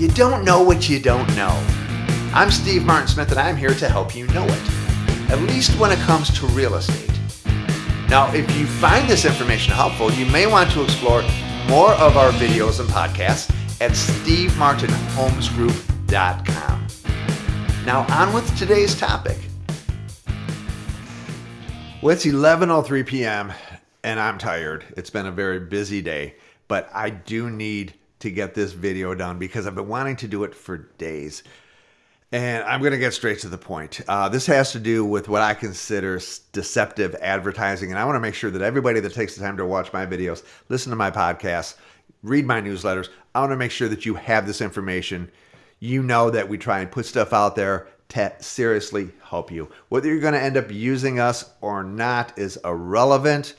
You don't know what you don't know. I'm Steve Martin Smith and I'm here to help you know it, at least when it comes to real estate. Now, if you find this information helpful, you may want to explore more of our videos and podcasts at stevemartinhomesgroup.com. Now, on with today's topic. Well, it's 11.03 p.m. and I'm tired. It's been a very busy day, but I do need to get this video done because I've been wanting to do it for days. And I'm going to get straight to the point. Uh, this has to do with what I consider deceptive advertising. And I want to make sure that everybody that takes the time to watch my videos, listen to my podcasts, read my newsletters, I want to make sure that you have this information. You know that we try and put stuff out there to seriously help you. Whether you're going to end up using us or not is irrelevant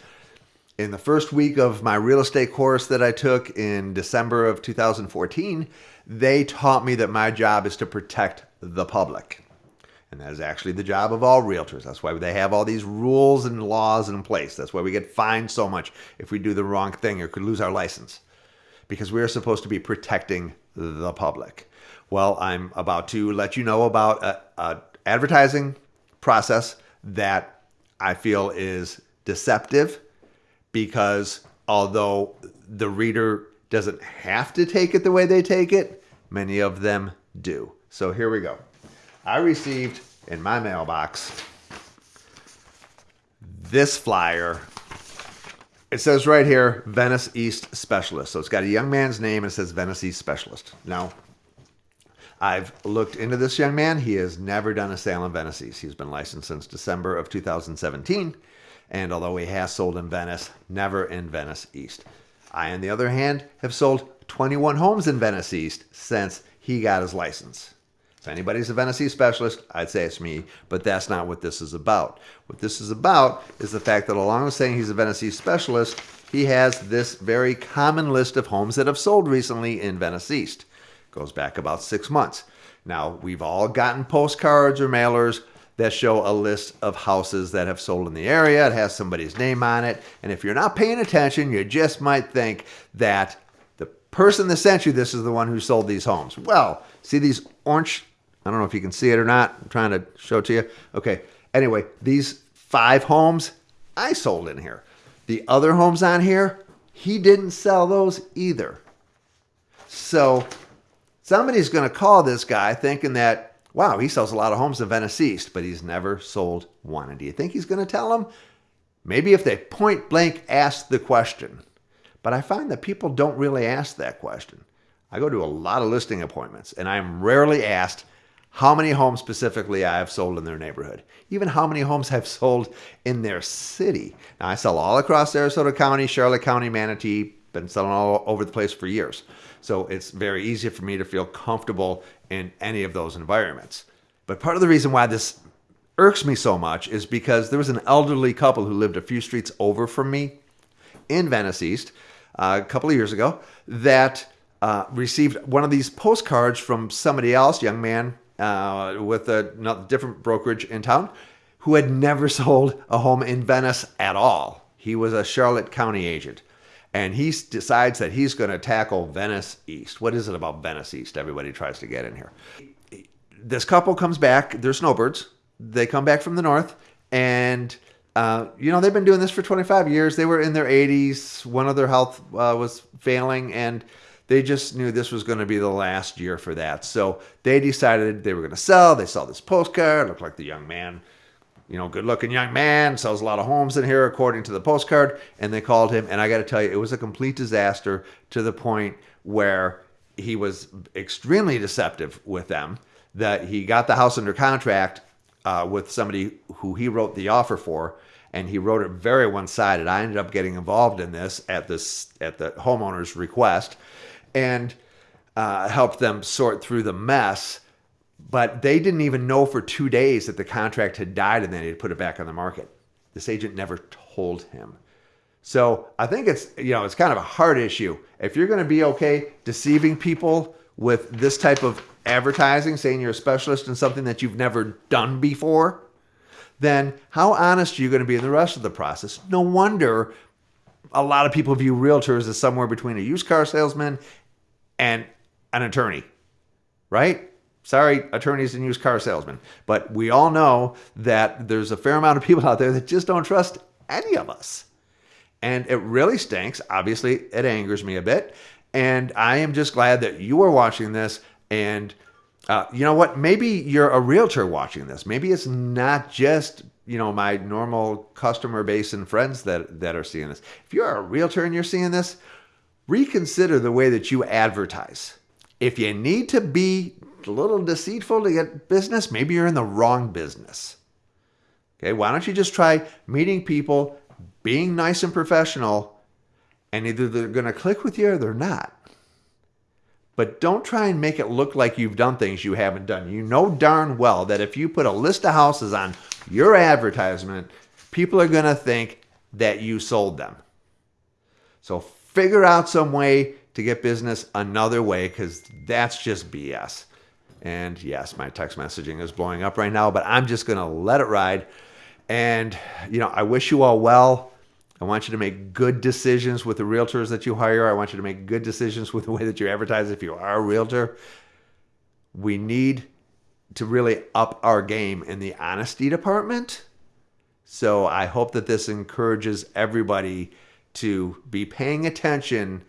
in the first week of my real estate course that I took in December of 2014, they taught me that my job is to protect the public. And that is actually the job of all realtors. That's why they have all these rules and laws in place. That's why we get fined so much if we do the wrong thing or could lose our license. Because we are supposed to be protecting the public. Well, I'm about to let you know about a, a advertising process that I feel is deceptive because although the reader doesn't have to take it the way they take it, many of them do. So here we go. I received in my mailbox this flyer. It says right here, Venice East Specialist. So it's got a young man's name and it says Venice East Specialist. Now, I've looked into this young man. He has never done a sale in Venice East. He's been licensed since December of 2017 and although he has sold in Venice, never in Venice East. I, on the other hand, have sold 21 homes in Venice East since he got his license. If anybody's a Venice East specialist, I'd say it's me, but that's not what this is about. What this is about is the fact that along with saying he's a Venice East specialist, he has this very common list of homes that have sold recently in Venice East. Goes back about six months. Now, we've all gotten postcards or mailers that show a list of houses that have sold in the area. It has somebody's name on it. And if you're not paying attention, you just might think that the person that sent you this is the one who sold these homes. Well, see these orange, I don't know if you can see it or not. I'm trying to show it to you. Okay. Anyway, these five homes I sold in here. The other homes on here, he didn't sell those either. So somebody's going to call this guy thinking that wow, he sells a lot of homes in Venice East, but he's never sold one. And do you think he's going to tell them? Maybe if they point blank ask the question. But I find that people don't really ask that question. I go to a lot of listing appointments and I'm rarely asked how many homes specifically I have sold in their neighborhood, even how many homes I've sold in their city. Now, I sell all across Sarasota County, Charlotte County, Manatee, been selling all over the place for years. So it's very easy for me to feel comfortable in any of those environments. But part of the reason why this irks me so much is because there was an elderly couple who lived a few streets over from me in Venice East uh, a couple of years ago that uh, received one of these postcards from somebody else, young man uh, with a different brokerage in town, who had never sold a home in Venice at all. He was a Charlotte County agent and he decides that he's going to tackle Venice East. What is it about Venice East? Everybody tries to get in here. This couple comes back. They're snowbirds. They come back from the north, and uh, you know they've been doing this for 25 years. They were in their 80s. One of their health uh, was failing, and they just knew this was going to be the last year for that. So they decided they were going to sell. They saw this postcard. Looked like the young man you know, good looking young man, sells a lot of homes in here, according to the postcard. And they called him. And I got to tell you, it was a complete disaster to the point where he was extremely deceptive with them. That he got the house under contract uh, with somebody who he wrote the offer for, and he wrote it very one sided. I ended up getting involved in this at this at the homeowner's request, and uh, helped them sort through the mess but they didn't even know for two days that the contract had died and then he'd put it back on the market. This agent never told him. So I think it's you know it's kind of a hard issue. If you're going to be okay deceiving people with this type of advertising, saying you're a specialist in something that you've never done before, then how honest are you going to be in the rest of the process? No wonder a lot of people view realtors as somewhere between a used car salesman and an attorney right? Sorry, attorneys and used car salesmen, but we all know that there's a fair amount of people out there that just don't trust any of us. And it really stinks. Obviously, it angers me a bit. And I am just glad that you are watching this. And uh, you know what? Maybe you're a realtor watching this. Maybe it's not just you know my normal customer base and friends that that are seeing this. If you're a realtor and you're seeing this, reconsider the way that you advertise. If you need to be a little deceitful to get business, maybe you're in the wrong business. Okay, why don't you just try meeting people, being nice and professional, and either they're going to click with you or they're not. But don't try and make it look like you've done things you haven't done. You know darn well that if you put a list of houses on your advertisement, people are going to think that you sold them. So figure out some way to get business another way because that's just BS. And yes, my text messaging is blowing up right now, but I'm just going to let it ride. And, you know, I wish you all well. I want you to make good decisions with the realtors that you hire. I want you to make good decisions with the way that you advertise if you are a realtor. We need to really up our game in the honesty department. So I hope that this encourages everybody to be paying attention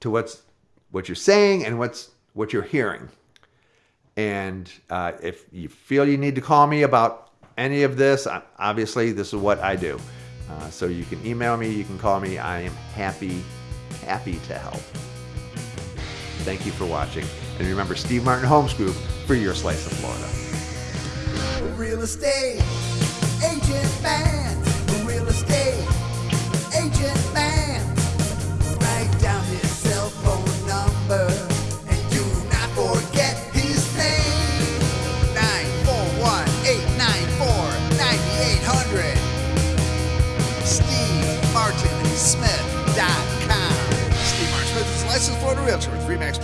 to what's what you're saying and what's what you're hearing. And uh, if you feel you need to call me about any of this, obviously this is what I do. Uh, so you can email me, you can call me. I am happy, happy to help. Thank you for watching. And remember, Steve Martin Homes Group for your slice of Florida. Real estate agent man.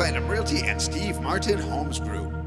Platinum Realty and Steve Martin Homes Group.